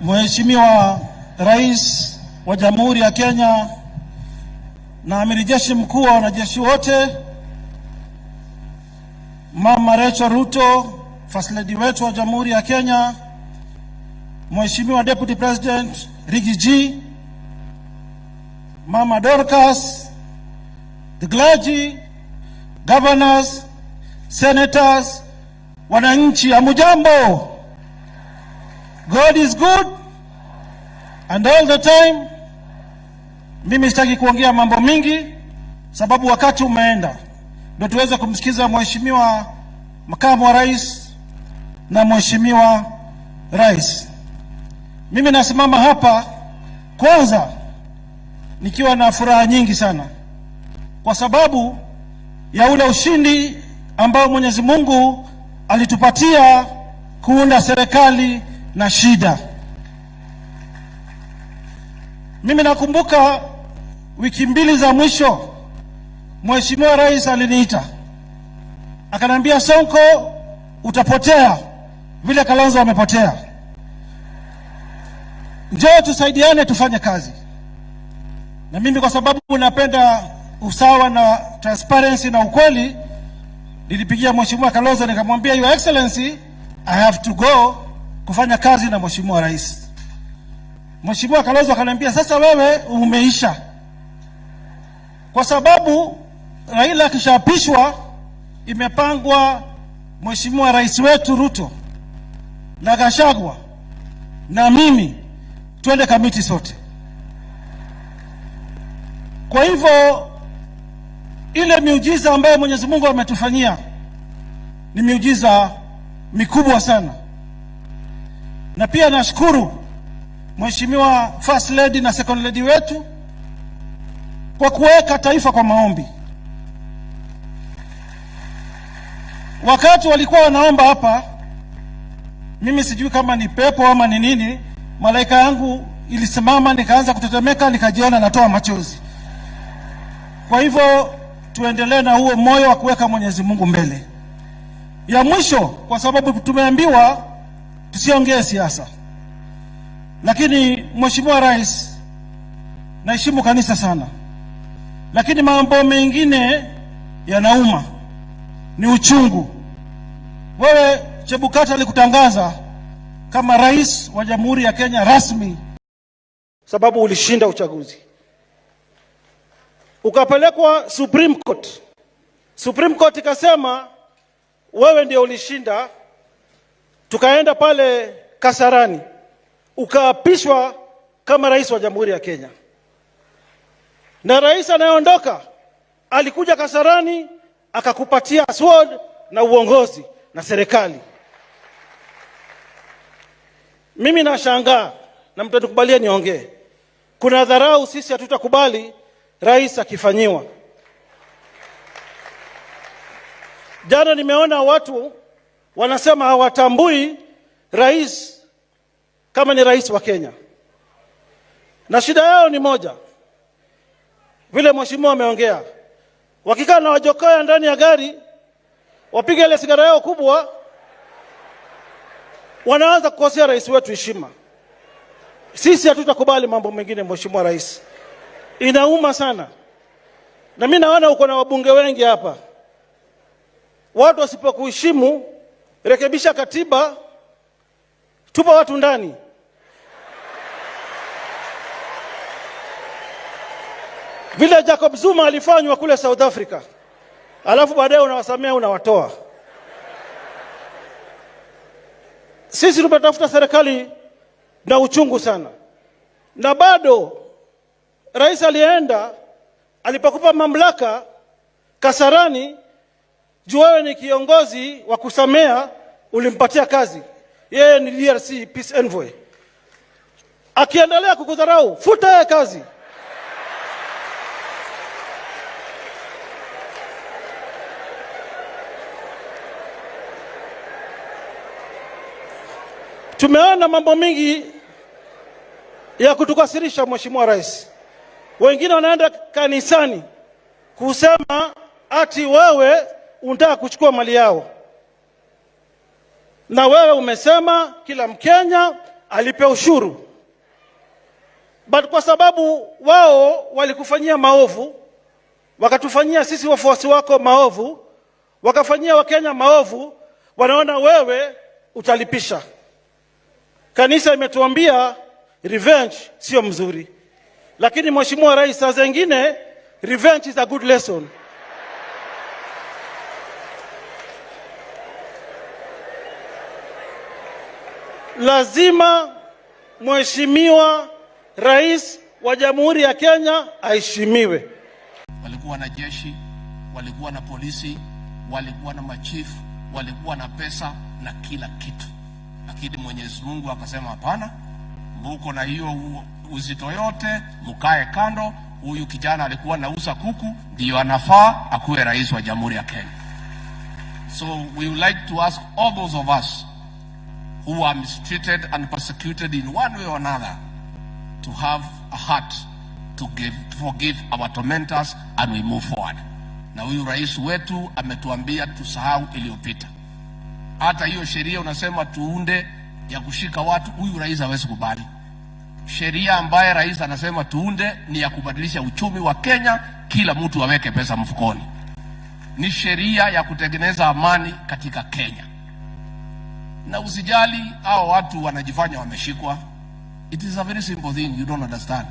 Mheshimiwa Rais wa Jamhuri ya Kenya na Amiri Jeshi Mkuu wa wanajeshi wote, Mama Rachel Ruto, First Lady wetu wa Jamhuri ya Kenya, Mheshimiwa Deputy President Riggy G, Mama Dorcas, the clergy, governors, senators, wananchi, amujambo. God is good and all the time. Mimi sitaki kuongea mambo mingi, sababu wakati umeenda, ndio tuweze kumsikiza mheshimiwa makamu wa rais na mheshimiwa rais. Mimi nasimama hapa kwanza nikiwa na furaha nyingi sana kwa sababu ya ule ushindi ambao Mwenyezi Mungu alitupatia kuunda serikali na shida. Mimi nakumbuka wiki mbili za mwisho, Mheshimiwa Rais aliniita akaniambia, Sonko, utapotea vile Kalonzo wamepotea njoo tusaidiane tufanye kazi. Na mimi kwa sababu napenda usawa na transparency na ukweli, nilipigia Mheshimiwa Kalonzo nikamwambia, Your Excellency, I have to go kufanya kazi na Mheshimiwa Rais. Mheshimiwa Kalonzo akaniambia sasa wewe umeisha, kwa sababu Raila akishaapishwa, imepangwa Mheshimiwa Rais wetu Ruto na Gashagwa na mimi twende kamiti sote. Kwa hivyo ile miujiza ambayo Mwenyezi Mungu ametufanyia ni miujiza mikubwa sana, na pia nashukuru Mheshimiwa First Lady na Second Lady wetu kwa kuweka taifa kwa maombi. Wakati walikuwa wanaomba hapa, mimi sijui kama ni pepo ama ni nini, malaika yangu ilisimama, nikaanza kutetemeka, nikajiona natoa machozi. Kwa hivyo tuendelee na huo moyo wa kuweka Mwenyezi Mungu mbele. Ya mwisho, kwa sababu tumeambiwa tusiongee siasa. Lakini Mheshimiwa Rais, naheshimu kanisa sana, lakini mambo mengine yanauma, ni uchungu. Wewe Chebukati alikutangaza kama rais wa Jamhuri ya Kenya rasmi, sababu ulishinda uchaguzi, ukapelekwa Supreme Court. Supreme Court ikasema wewe ndio ulishinda, tukaenda pale Kasarani ukaapishwa kama rais wa Jamhuri ya Kenya, na rais anayeondoka alikuja Kasarani akakupatia sword na uongozi na serikali. Mimi nashangaa na mtanikubalia niongee, kuna dharau sisi hatutakubali rais akifanyiwa. Jana nimeona watu wanasema hawatambui rais kama ni rais wa Kenya, na shida yao ni moja, vile mheshimiwa ameongea, wakikaa na wajokoa ndani ya gari, wapiga ile sigara yao kubwa, wanaanza kukosea rais wetu heshima. Sisi hatutakubali mambo mengine, mheshimiwa rais, inauma sana. Na mimi naona uko na wabunge wengi hapa, watu wasipokuheshimu, rekebisha katiba, tupa watu ndani. vile Jacob Zuma alifanywa kule South Africa, alafu baadaye unawasamea unawatoa. Sisi tumetafuta serikali na uchungu sana, na bado rais alienda alipokupa mamlaka Kasarani, juu wewe ni kiongozi wa kusamea, ulimpatia kazi, yeye ni DRC peace envoy. Akiendelea kukudharau, futa yeye kazi. Tumeona mambo mingi ya kutukasirisha Mheshimiwa Rais. Wengine wanaenda kanisani kusema ati wewe unataka kuchukua mali yao, na wewe umesema kila Mkenya alipe ushuru, but kwa sababu wao walikufanyia maovu, wakatufanyia sisi wafuasi wako maovu, wakafanyia Wakenya maovu, wanaona wewe utalipisha. Kanisa imetuambia revenge sio mzuri, lakini Mheshimiwa Rais, saa zingine revenge is a good lesson. Lazima Mheshimiwa Rais wa Jamhuri ya Kenya aheshimiwe. walikuwa na jeshi, walikuwa na polisi, walikuwa na machifu, walikuwa na pesa na kila kitu, lakini Mwenyezi Mungu akasema hapana, mbuko na hiyo uzito yote, mkae kando. Huyu kijana alikuwa anauza kuku, ndiyo anafaa akuwe rais wa Jamhuri ya Kenya. So we would like to ask all those of us who are mistreated and persecuted in one way or another to have a heart to give, to forgive our tormentors and we move forward. Na huyu rais wetu ametuambia tusahau iliyopita. Hata hiyo sheria unasema tuunde ya kushika watu, huyu rais hawezi kubali. Sheria ambaye rais anasema tuunde ni ya kubadilisha uchumi wa Kenya, kila mtu aweke pesa mfukoni. Ni sheria ya kutengeneza amani katika Kenya. Na usijali hao watu wanajifanya wameshikwa. It is a very simple thing you don't understand.